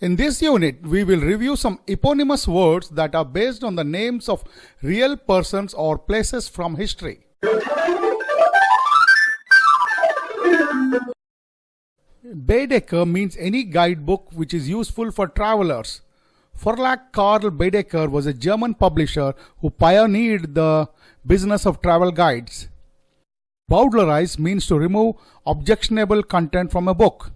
In this unit, we will review some eponymous words that are based on the names of real persons or places from history. Baedeker means any guidebook which is useful for travelers. Verlag Karl Baedeker was a German publisher who pioneered the business of travel guides. Bowdlerize means to remove objectionable content from a book.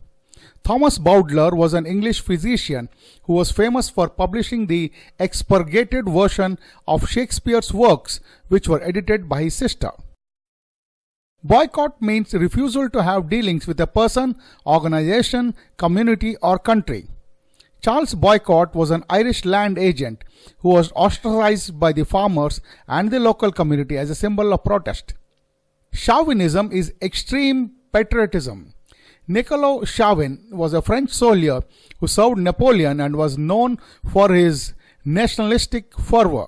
Thomas Bowdler was an English physician who was famous for publishing the expurgated version of Shakespeare's works which were edited by his sister. Boycott means refusal to have dealings with a person, organization, community or country. Charles Boycott was an Irish land agent who was ostracized by the farmers and the local community as a symbol of protest. Chauvinism is extreme patriotism. Niccolo Chauvin was a French soldier who served Napoleon and was known for his nationalistic fervor.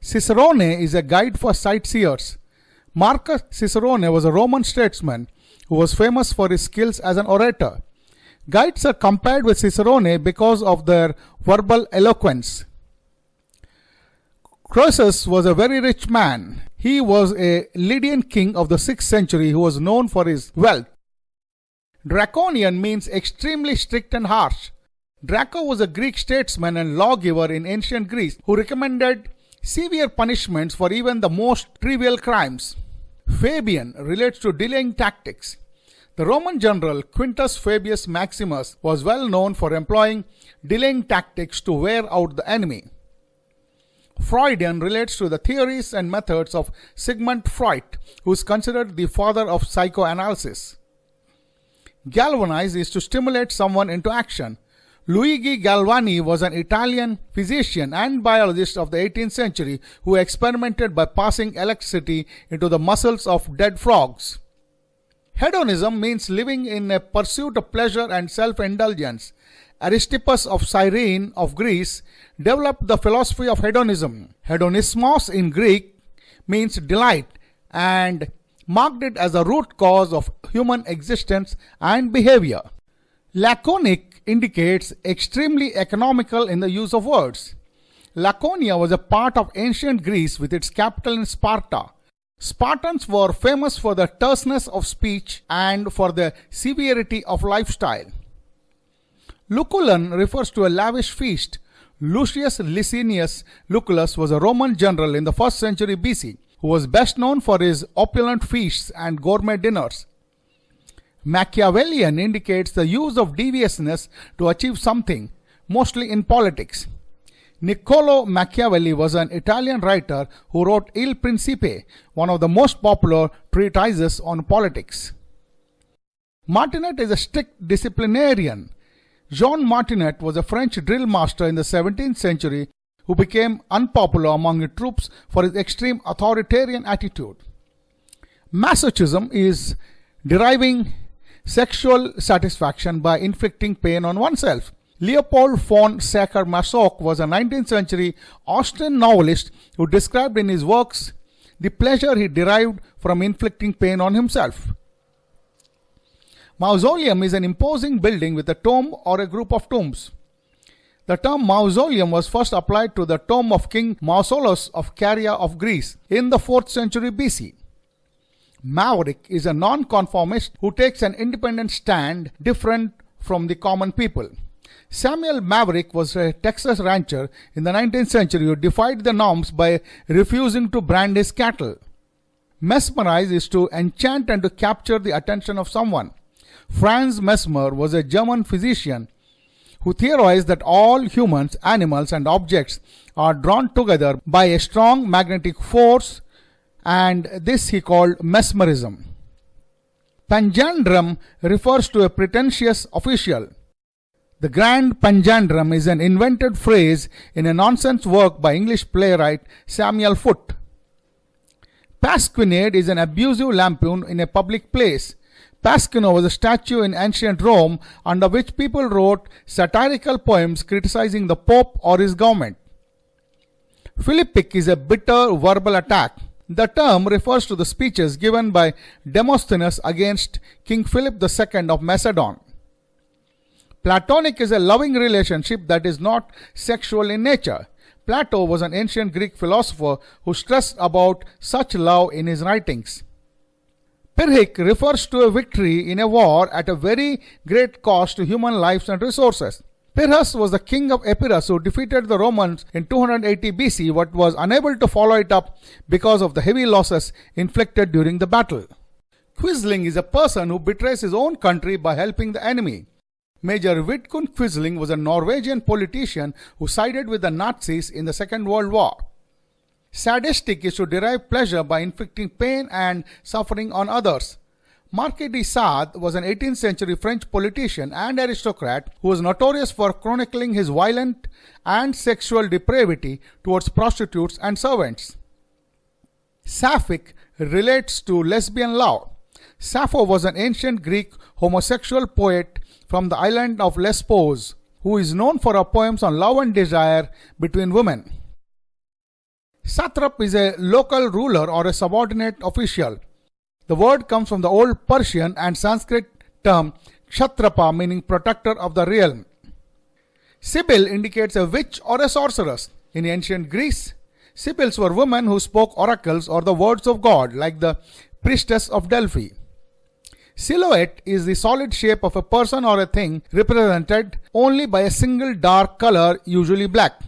Cicerone is a guide for sightseers. Marcus Cicerone was a Roman statesman who was famous for his skills as an orator. Guides are compared with Cicerone because of their verbal eloquence. Croesus was a very rich man. He was a Lydian king of the 6th century who was known for his wealth. Draconian means extremely strict and harsh. Draco was a Greek statesman and lawgiver in ancient Greece who recommended severe punishments for even the most trivial crimes. Fabian relates to delaying tactics. The Roman general Quintus Fabius Maximus was well known for employing delaying tactics to wear out the enemy. Freudian relates to the theories and methods of Sigmund Freud, who is considered the father of psychoanalysis. Galvanize is to stimulate someone into action. Luigi Galvani was an Italian physician and biologist of the 18th century who experimented by passing electricity into the muscles of dead frogs. Hedonism means living in a pursuit of pleasure and self-indulgence. Aristippus of Cyrene of Greece developed the philosophy of hedonism. Hedonismos in Greek means delight and marked it as a root cause of human existence and behavior. Laconic indicates extremely economical in the use of words. Laconia was a part of ancient Greece with its capital in Sparta. Spartans were famous for the terseness of speech and for the severity of lifestyle. Lucullan refers to a lavish feast. Lucius Licinius Lucullus was a Roman general in the 1st century BC who was best known for his opulent feasts and gourmet dinners. Machiavellian indicates the use of deviousness to achieve something, mostly in politics. Niccolo Machiavelli was an Italian writer who wrote Il Principe, one of the most popular treatises on politics. Martinet is a strict disciplinarian. Jean Martinet was a French drill master in the 17th century who became unpopular among the troops for his extreme authoritarian attitude. Masochism is deriving sexual satisfaction by inflicting pain on oneself. Leopold von Sacher-Masoch was a 19th century Austrian novelist who described in his works the pleasure he derived from inflicting pain on himself. Mausoleum is an imposing building with a tomb or a group of tombs. The term mausoleum was first applied to the tomb of King Mausolus of Caria of Greece in the 4th century BC. Maverick is a nonconformist who takes an independent stand different from the common people. Samuel Maverick was a Texas rancher in the 19th century who defied the norms by refusing to brand his cattle. Mesmerize is to enchant and to capture the attention of someone. Franz Mesmer was a German physician who theorized that all humans, animals, and objects are drawn together by a strong magnetic force and this he called mesmerism. Panjandrum refers to a pretentious official. The Grand Panjandrum is an invented phrase in a nonsense work by English playwright Samuel Foote. Pasquinade is an abusive lampoon in a public place. Pasquino was a statue in ancient Rome under which people wrote satirical poems criticizing the Pope or his government. Philippic is a bitter verbal attack. The term refers to the speeches given by Demosthenes against King Philip II of Macedon. Platonic is a loving relationship that is not sexual in nature. Plato was an ancient Greek philosopher who stressed about such love in his writings. Pyrrhic refers to a victory in a war at a very great cost to human lives and resources. Pyrrhus was the king of Epirus who defeated the Romans in 280 BC but was unable to follow it up because of the heavy losses inflicted during the battle. Quisling is a person who betrays his own country by helping the enemy. Major Vidkun Quisling was a Norwegian politician who sided with the Nazis in the Second World War. Sadistic is to derive pleasure by inflicting pain and suffering on others. Marquis de Sade was an 18th century French politician and aristocrat who was notorious for chronicling his violent and sexual depravity towards prostitutes and servants. Sapphic relates to lesbian love. Sappho was an ancient Greek homosexual poet from the island of Lesbos who is known for her poems on love and desire between women. Satrap is a local ruler or a subordinate official. The word comes from the Old Persian and Sanskrit term kshatrapa meaning protector of the realm. Sibyl indicates a witch or a sorceress. In ancient Greece, Sibyls were women who spoke oracles or the words of God like the priestess of Delphi. Silhouette is the solid shape of a person or a thing represented only by a single dark color, usually black.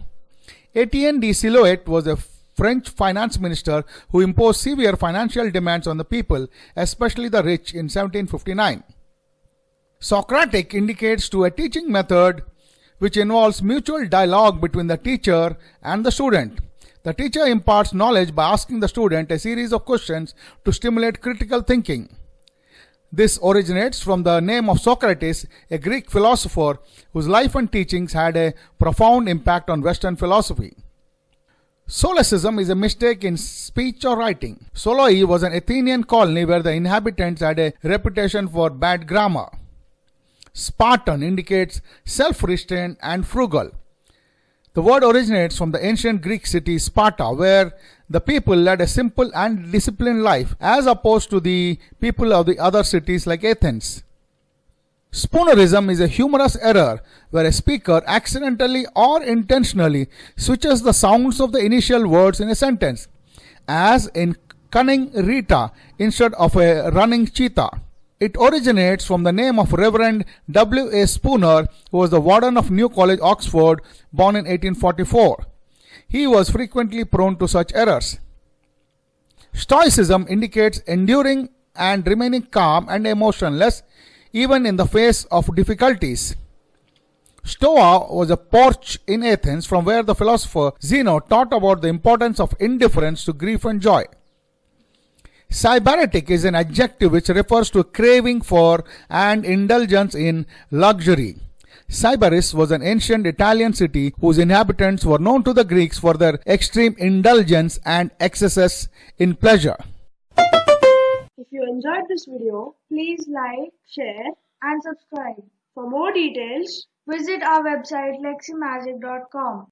Etienne de Silhouette was a French finance minister who imposed severe financial demands on the people, especially the rich, in 1759. Socratic indicates to a teaching method which involves mutual dialogue between the teacher and the student. The teacher imparts knowledge by asking the student a series of questions to stimulate critical thinking. This originates from the name of Socrates, a Greek philosopher whose life and teachings had a profound impact on Western philosophy. Solecism is a mistake in speech or writing. Soloi was an Athenian colony where the inhabitants had a reputation for bad grammar. Spartan indicates self-restraint and frugal. The word originates from the ancient Greek city Sparta, where the people led a simple and disciplined life as opposed to the people of the other cities like Athens. Spoonerism is a humorous error where a speaker accidentally or intentionally switches the sounds of the initial words in a sentence, as in cunning Rita instead of a running cheetah. It originates from the name of Reverend W. A. Spooner, who was the warden of New College, Oxford, born in 1844. He was frequently prone to such errors. Stoicism indicates enduring and remaining calm and emotionless even in the face of difficulties. Stoa was a porch in Athens from where the philosopher Zeno taught about the importance of indifference to grief and joy. Sybaritic is an adjective which refers to craving for and indulgence in luxury. Sybaris was an ancient Italian city whose inhabitants were known to the Greeks for their extreme indulgence and excesses in pleasure. If you enjoyed this video, please like, share and subscribe. For more details, visit our website leximagic.com.